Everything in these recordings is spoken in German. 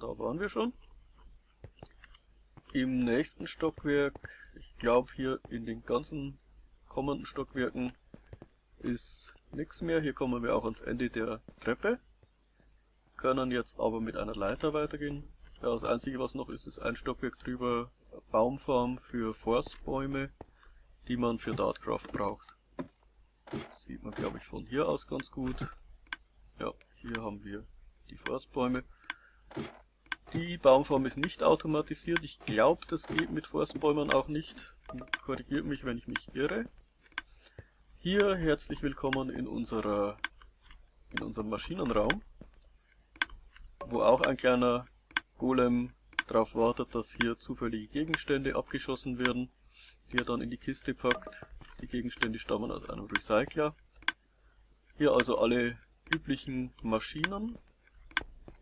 da waren wir schon. Im nächsten Stockwerk, ich glaube hier in den ganzen kommenden Stockwerken ist nichts mehr. Hier kommen wir auch ans Ende der Treppe. Können jetzt aber mit einer Leiter weitergehen. Ja, das einzige was noch ist, ist ein Stockwerk drüber Baumfarm für Forstbäume, die man für Dartcraft braucht. Sieht man glaube ich von hier aus ganz gut. Ja, hier haben wir die Forstbäume. Die Baumform ist nicht automatisiert. Ich glaube, das geht mit Forstbäumen auch nicht. Korrigiert mich, wenn ich mich irre. Hier herzlich willkommen in unserer in unserem Maschinenraum, wo auch ein kleiner Golem darauf wartet, dass hier zufällige Gegenstände abgeschossen werden, die er dann in die Kiste packt. Die Gegenstände stammen aus einem Recycler. Hier also alle üblichen Maschinen,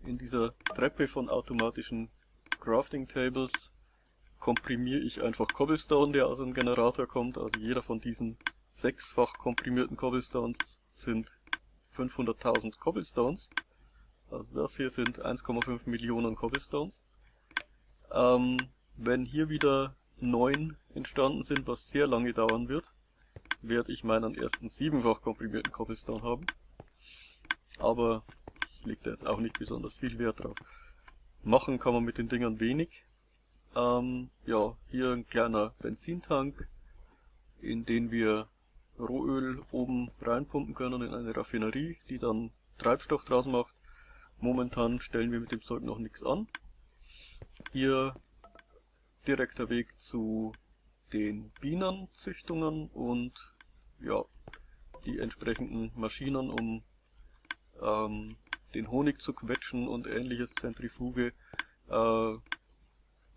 in dieser Treppe von automatischen Crafting Tables komprimiere ich einfach Cobblestone, der aus einem Generator kommt. Also jeder von diesen sechsfach komprimierten Cobblestones sind 500.000 Cobblestones. Also das hier sind 1,5 Millionen Cobblestones. Ähm, wenn hier wieder neun entstanden sind, was sehr lange dauern wird, werde ich meinen ersten siebenfach komprimierten Cobblestone haben. Aber legt da jetzt auch nicht besonders viel Wert drauf. Machen kann man mit den Dingern wenig. Ähm, ja, hier ein kleiner Benzintank, in den wir Rohöl oben reinpumpen können in eine Raffinerie, die dann Treibstoff draus macht. Momentan stellen wir mit dem Zeug noch nichts an. Hier direkter Weg zu den Bienenzüchtungen und ja, die entsprechenden Maschinen, um ähm, den Honig zu quetschen und ähnliches, Zentrifuge, äh,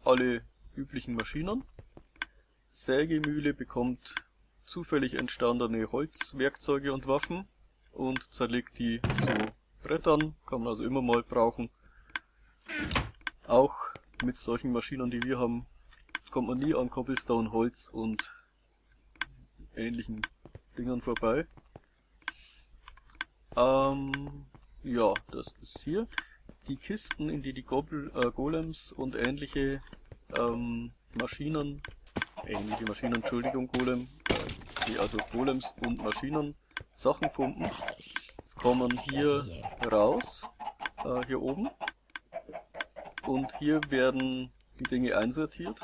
alle üblichen Maschinen. Sägemühle bekommt zufällig entstandene Holzwerkzeuge und Waffen und zerlegt die zu Brettern, kann man also immer mal brauchen. Auch mit solchen Maschinen, die wir haben, kommt man nie an Cobblestone, Holz und ähnlichen Dingern vorbei. Ähm, ja, das ist hier. Die Kisten, in die die Gobel, äh, Golems und ähnliche ähm, Maschinen, ähnliche Maschinen, Entschuldigung, Golem, äh, die also Golems und Maschinen Sachen pumpen, kommen hier raus, äh, hier oben. Und hier werden die Dinge einsortiert.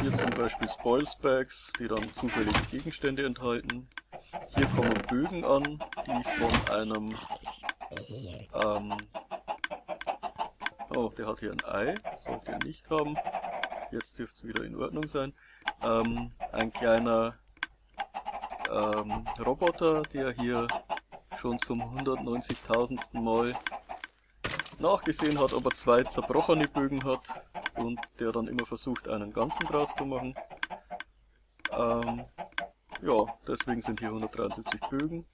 Hier zum Beispiel Spoils Bags, die dann zufällige Gegenstände enthalten. Hier kommen Bögen an, die von einem ähm, oh, der hat hier ein Ei, sollte er nicht haben. Jetzt dürfte es wieder in Ordnung sein. Ähm, ein kleiner ähm, Roboter, der hier schon zum 190.000. Mal nachgesehen hat, ob er zwei zerbrochene Bögen hat und der dann immer versucht, einen ganzen draus zu machen. Ähm, ja, deswegen sind hier 173 Bögen.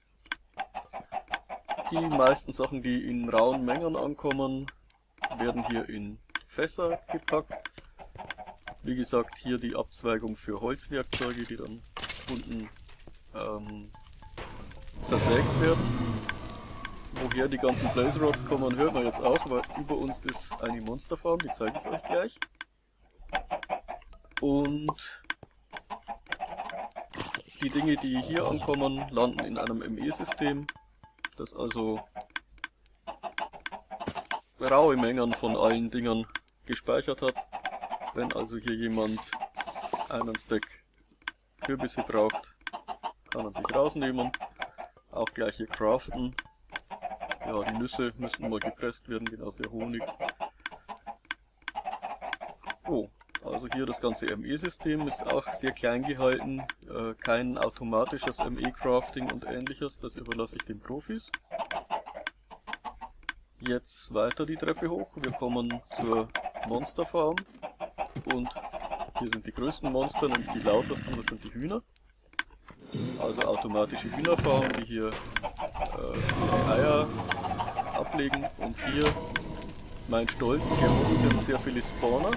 Die meisten Sachen, die in rauen Mengen ankommen, werden hier in Fässer gepackt. Wie gesagt, hier die Abzweigung für Holzwerkzeuge, die dann unten ähm, zersägt werden. Woher die ganzen Blaze Rods kommen, hört man jetzt auch, weil über uns ist eine Monsterfarm, die zeige ich euch gleich. Und die Dinge, die hier ankommen, landen in einem ME-System das also raue Mengen von allen Dingern gespeichert hat. Wenn also hier jemand einen Stack Kürbisse braucht, kann er sich rausnehmen. Auch gleich hier craften. Ja, die Nüsse müssten mal gepresst werden, genauso der Honig. Oh, also hier das ganze ME-System ist auch sehr klein gehalten, äh, kein automatisches ME-Crafting und ähnliches, das überlasse ich den Profis. Jetzt weiter die Treppe hoch, wir kommen zur Monsterfarm. Und hier sind die größten Monster, nämlich die lautesten, das sind die Hühner. Also automatische Hühnerfarm, die hier äh, Eier ablegen. Und hier mein Stolz, hier sind sehr viele Spawner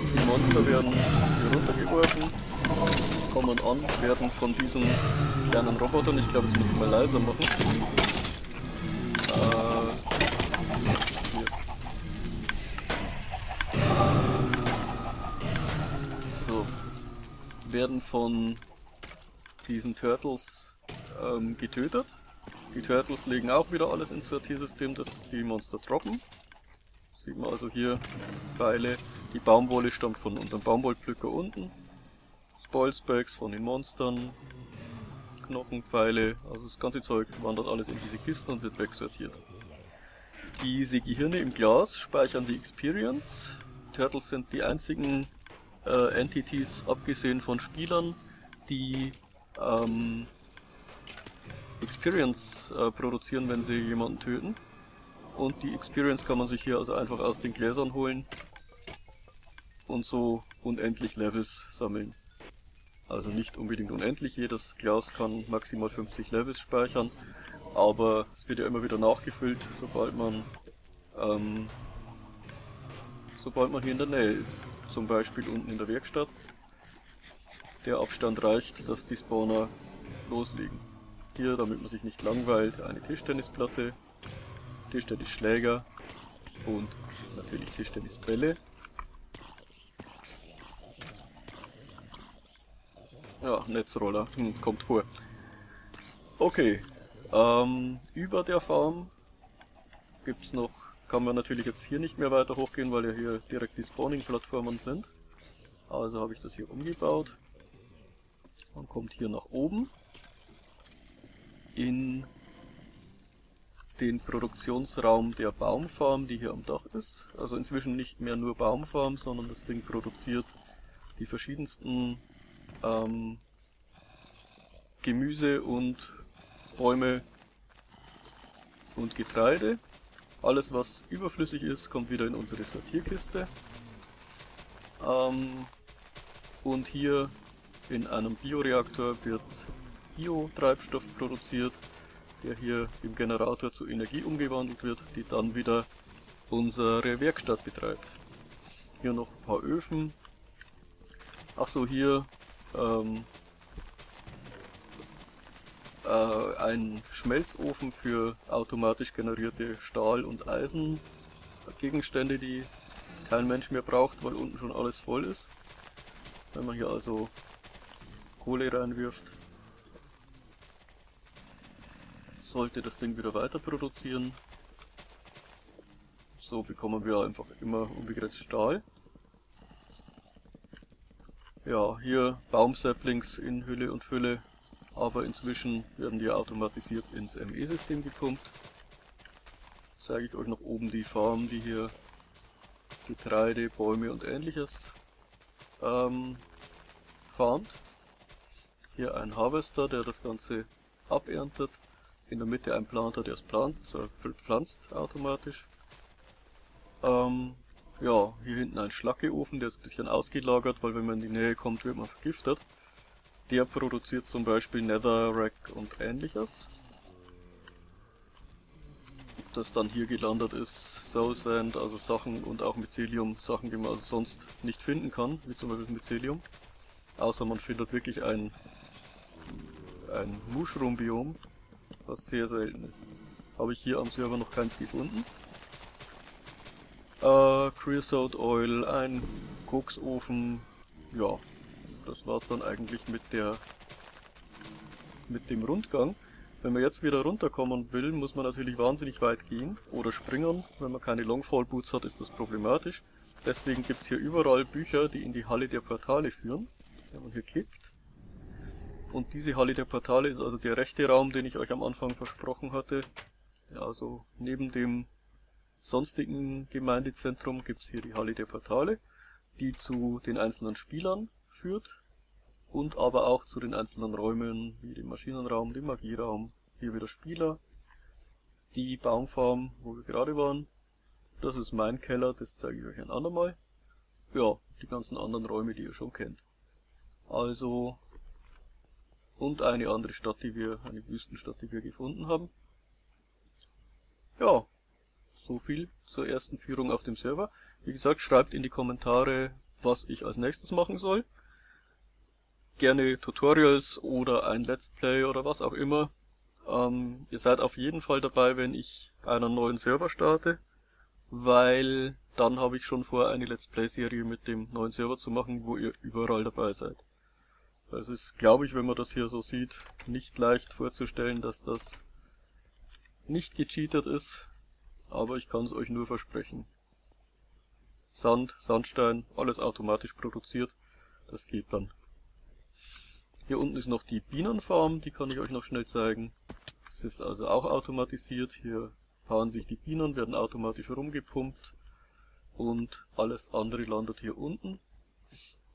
die Monster werden hier runtergeworfen, kommen an, werden von diesen kleinen Robotern, ich glaube, das muss ich mal leiser machen. Äh, hier. So. Werden von diesen Turtles ähm, getötet. Die Turtles legen auch wieder alles ins Sortiersystem, das die Monster droppen. Sieht man also hier Pfeile, die Baumwolle stammt von unserem Baumwollpflücker unten. Spoilsbags von den Monstern. Knochenpfeile, also das ganze Zeug wandert alles in diese Kisten und wird wegsortiert. Diese Gehirne im Glas speichern die Experience. Turtles sind die einzigen äh, Entities, abgesehen von Spielern, die ähm, Experience äh, produzieren, wenn sie jemanden töten. Und die Experience kann man sich hier also einfach aus den Gläsern holen und so unendlich Levels sammeln. Also nicht unbedingt unendlich, jedes Glas kann maximal 50 Levels speichern, aber es wird ja immer wieder nachgefüllt, sobald man ähm, sobald man hier in der Nähe ist. Zum Beispiel unten in der Werkstatt. Der Abstand reicht, dass die Spawner loslegen. Hier, damit man sich nicht langweilt, eine Tischtennisplatte, Tischtennisschläger und natürlich Tischtennisbälle. Ja, Netzroller, hm, kommt vor. Okay, ähm, über der Farm gibt's noch, kann man natürlich jetzt hier nicht mehr weiter hochgehen, weil ja hier direkt die Spawning-Plattformen sind. Also habe ich das hier umgebaut. Man kommt hier nach oben in den Produktionsraum der Baumfarm, die hier am Dach ist. Also inzwischen nicht mehr nur Baumfarm, sondern das Ding produziert die verschiedensten ähm, Gemüse und Bäume und Getreide. Alles was überflüssig ist, kommt wieder in unsere Sortierkiste. Ähm, und hier in einem Bioreaktor wird Biotreibstoff produziert, der hier im Generator zu Energie umgewandelt wird, die dann wieder unsere Werkstatt betreibt. Hier noch ein paar Öfen. Achso, hier ähm, äh, ein Schmelzofen für automatisch generierte Stahl- und Eisengegenstände, die kein Mensch mehr braucht, weil unten schon alles voll ist. Wenn man hier also Kohle reinwirft, sollte das Ding wieder weiter produzieren. So bekommen wir einfach immer unbegrenzt Stahl. Ja, hier Baumsaplings in Hülle und Fülle, aber inzwischen werden die automatisiert ins ME-System gepumpt. Zeige ich euch noch oben die Farm, die hier Getreide, Bäume und ähnliches ähm, farmt. Hier ein Harvester, der das Ganze aberntet. In der Mitte ein Planter, der es plant, also pflanzt automatisch. Ähm, ja, hier hinten ein Schlackeofen, der ist ein bisschen ausgelagert, weil wenn man in die Nähe kommt, wird man vergiftet. Der produziert zum Beispiel Netherrack und ähnliches. Das dann hier gelandet ist, Soul Sand, also Sachen und auch Mycelium, Sachen, die man also sonst nicht finden kann, wie zum Beispiel Mycelium. Außer man findet wirklich ein, ein Mushroom-Biom, was sehr selten ist. Habe ich hier am Server noch keins gefunden. Äh, Creosote Oil, ein Koksofen, ja, das war's dann eigentlich mit der mit dem Rundgang. Wenn man jetzt wieder runterkommen will, muss man natürlich wahnsinnig weit gehen oder springen. Wenn man keine Longfall Boots hat, ist das problematisch. Deswegen gibt's hier überall Bücher, die in die Halle der Portale führen. Wenn man hier klickt. Und diese Halle der Portale ist also der rechte Raum, den ich euch am Anfang versprochen hatte. Ja, also neben dem sonstigen Gemeindezentrum gibt's hier die Halle der Portale, die zu den einzelnen Spielern führt und aber auch zu den einzelnen Räumen wie dem Maschinenraum, dem Magieraum, hier wieder Spieler, die Baumfarm, wo wir gerade waren. Das ist mein Keller, das zeige ich euch ein andermal. Ja, die ganzen anderen Räume, die ihr schon kennt. Also, und eine andere Stadt, die wir, eine Wüstenstadt, die wir gefunden haben. Ja, so viel zur ersten Führung auf dem Server. Wie gesagt, schreibt in die Kommentare, was ich als nächstes machen soll. Gerne Tutorials oder ein Let's Play oder was auch immer. Ähm, ihr seid auf jeden Fall dabei, wenn ich einen neuen Server starte, weil dann habe ich schon vor, eine Let's Play Serie mit dem neuen Server zu machen, wo ihr überall dabei seid. Es ist, glaube ich, wenn man das hier so sieht, nicht leicht vorzustellen, dass das nicht gecheatet ist, aber ich kann es euch nur versprechen. Sand, Sandstein, alles automatisch produziert, das geht dann. Hier unten ist noch die Bienenfarm, die kann ich euch noch schnell zeigen. Das ist also auch automatisiert, hier paaren sich die Bienen, werden automatisch rumgepumpt und alles andere landet hier unten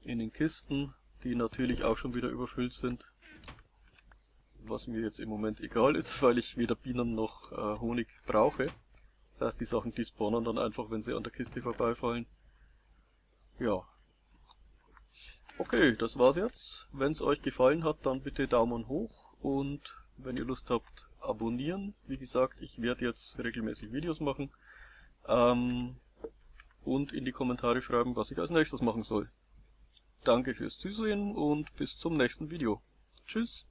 in den Kisten die natürlich auch schon wieder überfüllt sind. Was mir jetzt im Moment egal ist, weil ich weder Bienen noch äh, Honig brauche. Das heißt, die Sachen, die spawnen dann einfach, wenn sie an der Kiste vorbeifallen. Ja. Okay, das war's jetzt. Wenn es euch gefallen hat, dann bitte Daumen hoch und wenn ihr Lust habt, abonnieren. Wie gesagt, ich werde jetzt regelmäßig Videos machen. Ähm, und in die Kommentare schreiben, was ich als nächstes machen soll. Danke fürs Zusehen und bis zum nächsten Video. Tschüss.